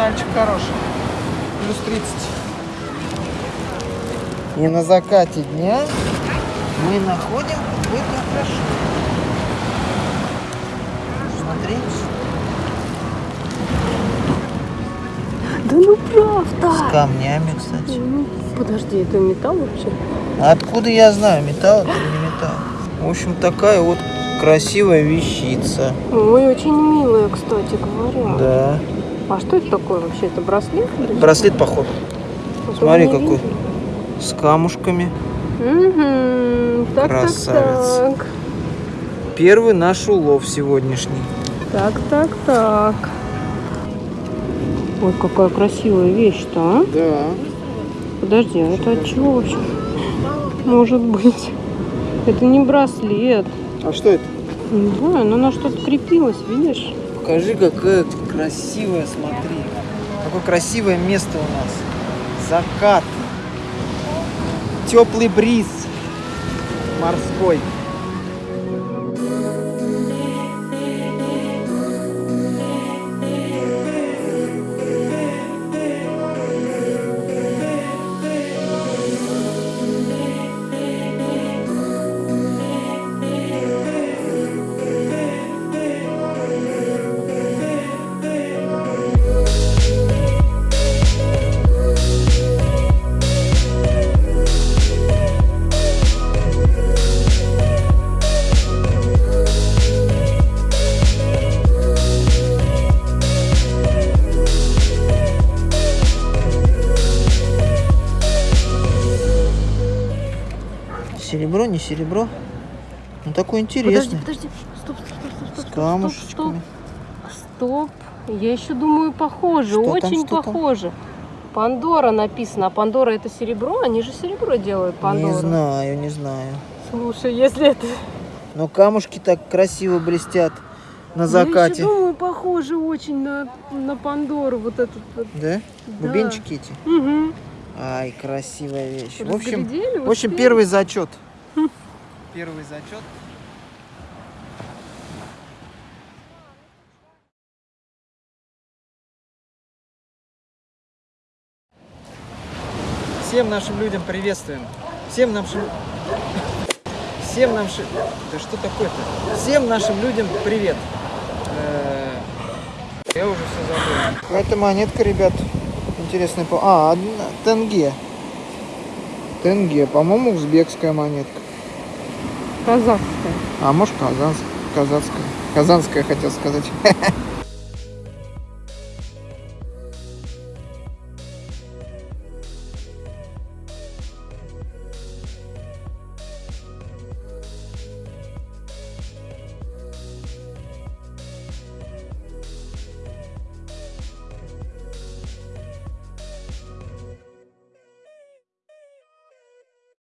сигнальчик хороший. Плюс 30. И на закате дня мы находим какое-то украшение. Смотрите. Да ну С правда. камнями, кстати. Ну, Подожди, это металл вообще? Откуда я знаю, металл это или не металл? В общем, такая вот красивая вещица. Ой, очень милая, кстати говоря. Да. А что это такое вообще? Это браслет? Браслет, походу. Вот Смотри, какой. видно. С камушками. Мгм. Так, Красавец. так, так. Первый наш улов сегодняшний. Так, так, так. Ой, какая красивая вещь-то, а? Да. Подожди, а это от чего вообще? Может быть. Это не браслет. А что это? Не знаю, но на что-то крепилось, видишь? Покажи, какая красивая, смотри. Какое красивое место у нас. Закат. Теплый бриз морской. Серебро, не серебро. Ну такой интересный. Подожди, подожди. Стоп, стоп, стоп, стоп, С стоп, камушечками. Стоп. Я еще думаю, похоже, Что там, очень там? похоже. Пандора написано. А Пандора это серебро? Они же серебро делают, Пандора. Не знаю, не знаю. Слушай, если это... Но камушки так красиво блестят на Я закате. еще думаю, похоже очень на, на Пандору. Вот этот вот. Да? Да. Бубенчики эти. Угу. Ай, красивая вещь. В общем, в общем, первый зачет. Первый зачет. Всем нашим людям приветствуем. Всем нашим... Всем нашим... Да что такое-то? Всем нашим людям привет. Э, Я уже все забыл. Это монетка, ребят. Интересная. по- А, одна- тенге. Тенге. По-моему, узбекская монетка. Казахская. А может казанская. Казанская. Казанская, хотел сказать.